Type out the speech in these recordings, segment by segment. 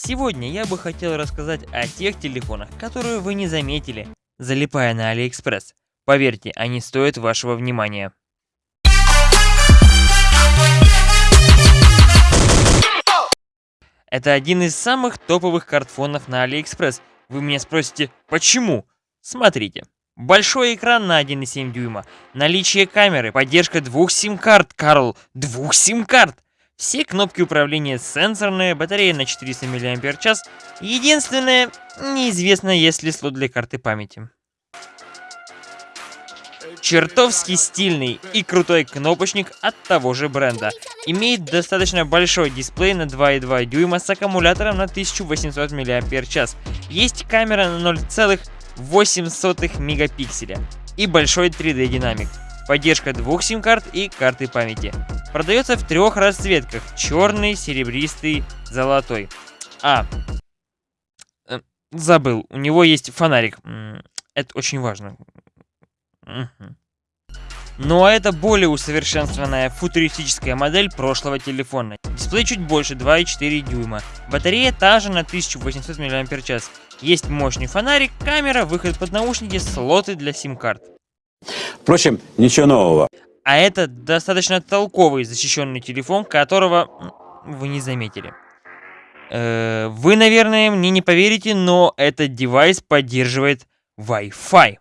Сегодня я бы хотел рассказать о тех телефонах, которые вы не заметили, залипая на Алиэкспресс. Поверьте, они стоят вашего внимания. Это один из самых топовых card phone ов на Алиэкспресс. Вы меня спросите, почему? Смотрите. Большой экран на 1,7 дюйма, наличие камеры, поддержка двух сим-карт, Карл, двух сим-карт. Все кнопки управления сенсорные, батарея на 400 мАч. Единственное, неизвестно, есть ли слот для карты памяти. Чертовски стильный и крутой кнопочник от того же бренда. Имеет достаточно большой дисплей на 2,2 дюйма с аккумулятором на 1800 мАч. Есть камера на 0,8 мегапикселя и большой 3D динамик. Поддержка двух сим-карт и карты памяти. Продается в трех расцветках. Черный, серебристый, золотой. А, э, забыл, у него есть фонарик. Это очень важно. Ну а это более усовершенствованная футуристическая модель прошлого телефона. Дисплей чуть больше 2,4 дюйма. Батарея та же на 1800 мАч. Есть мощный фонарик, камера, выход под наушники, слоты для сим-карт. Впрочем, ничего нового. А это достаточно толковый защищенный телефон, которого вы не заметили. Э вы, наверное, мне не поверите, но этот девайс поддерживает Wi-Fi.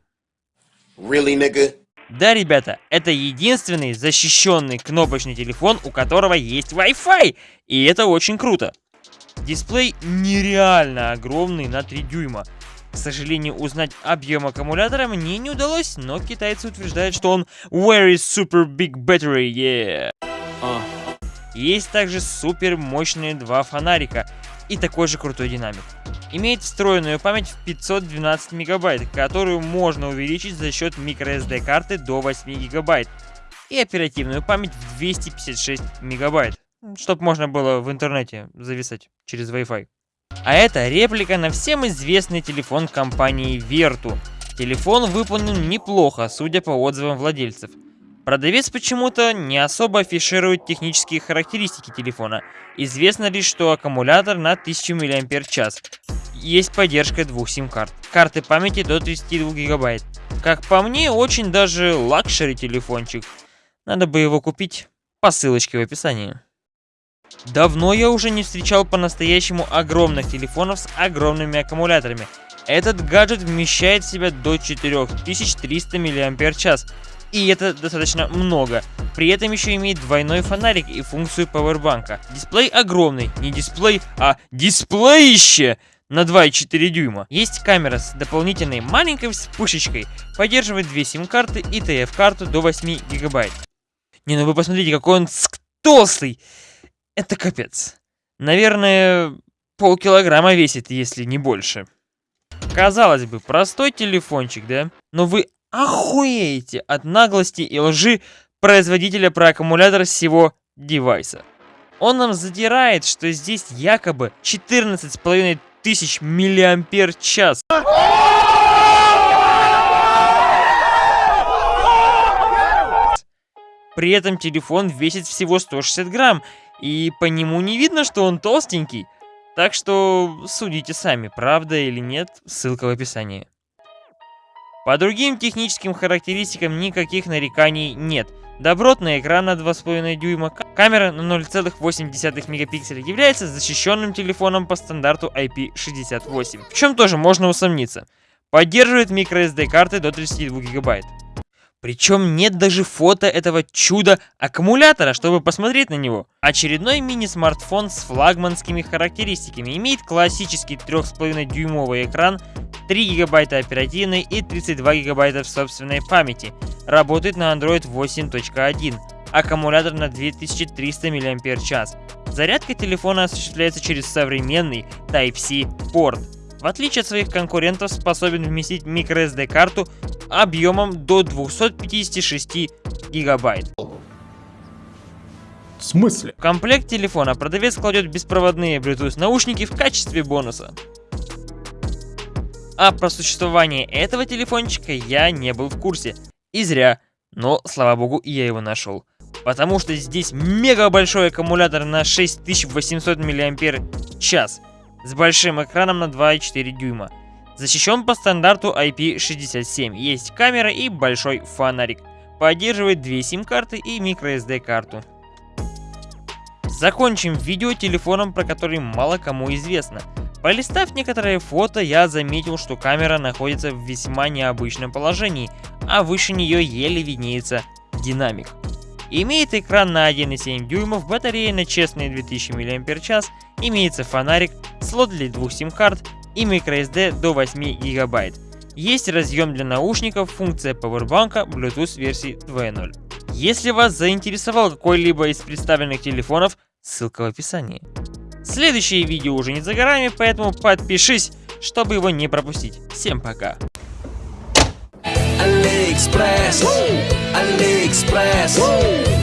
Really, nigga? Да, ребята, это единственный защищенный кнопочный телефон, у которого есть Wi-Fi. И это очень круто. Дисплей нереально огромный на 3 дюйма. К сожалению, узнать объем аккумулятора мне не удалось, но китайцы утверждают, что он very super big battery, yeah. Uh. Есть также супер мощные два фонарика и такой же крутой динамик. Имеет встроенную память в 512 мегабайт, которую можно увеличить за счет microSD карты до 8 гигабайт. И оперативную память в 256 мегабайт, чтобы можно было в интернете зависать через Wi-Fi. А это реплика на всем известный телефон компании Vertu. Телефон выполнен неплохо, судя по отзывам владельцев. Продавец почему-то не особо афиширует технические характеристики телефона. Известно лишь, что аккумулятор на 1000 мАч. Есть поддержка двух сим-карт. Карты памяти до 32 гигабайт. Как по мне, очень даже luxury телефончик. Надо бы его купить по ссылочке в описании. Давно я уже не встречал по-настоящему огромных телефонов с огромными аккумуляторами. Этот гаджет вмещает в себя до 4300 мАч, и это достаточно много. При этом еще имеет двойной фонарик и функцию пауэрбанка. Дисплей огромный, не дисплей, а дисплеище! на 2,4 дюйма. Есть камера с дополнительной маленькой вспышечкой, поддерживает две сим-карты и TF-карту до 8 гигабайт. Не, ну вы посмотрите, какой он толстый! Это капец. Наверное, полкилограмма весит, если не больше. Казалось бы, простой телефончик, да? Но вы охуеете от наглости и лжи производителя про аккумулятор всего девайса. Он нам задирает, что здесь якобы 14,5 тысяч миллиампер час. При этом телефон весит всего 160 грамм, и по нему не видно, что он толстенький. Так что судите сами, правда или нет, ссылка в описании. По другим техническим характеристикам никаких нареканий нет. Добротный экран на 2,5 дюйма, камера на 0,8 мегапикселя является защищенным телефоном по стандарту IP68, в чем тоже можно усомниться. Поддерживает microSD карты до 32 гигабайт. Причем нет даже фото этого чуда аккумулятора, чтобы посмотреть на него. Очередной мини-смартфон с флагманскими характеристиками. Имеет классический 3,5 дюймовый экран, 3 гигабайта оперативной и 32 гигабайта в собственной памяти. Работает на Android 8.1. Аккумулятор на 2300 мАч. Зарядка телефона осуществляется через современный Type-C порт. В отличие от своих конкурентов, способен вместить microSD карту объемом до 256 гигабайт. В смысле? В комплект телефона продавец кладет беспроводные Bluetooth наушники в качестве бонуса. А про существование этого телефончика я не был в курсе. И зря. Но, слава богу, я его нашел. Потому что здесь мега большой аккумулятор на 6800 мАч. С большим экраном на 2,4 дюйма. Защищен по стандарту IP67, есть камера и большой фонарик. Поддерживает две сим-карты и microSD карту. Закончим видео телефоном, про который мало кому известно. Полистав некоторые фото, я заметил, что камера находится в весьма необычном положении, а выше нее еле виднеется динамик. Имеет экран на 1,7 дюймов, батарея на честные 2000 мАч, имеется фонарик, слот для двух сим-карт и microSD до 8 гигабайт. Есть разъем для наушников, функция пауэрбанка, Bluetooth версии 2.0. Если вас заинтересовал какой-либо из представленных телефонов, ссылка в описании. Следующее видео уже не за горами, поэтому подпишись, чтобы его не пропустить. Всем пока! AliExpress, AliExpress.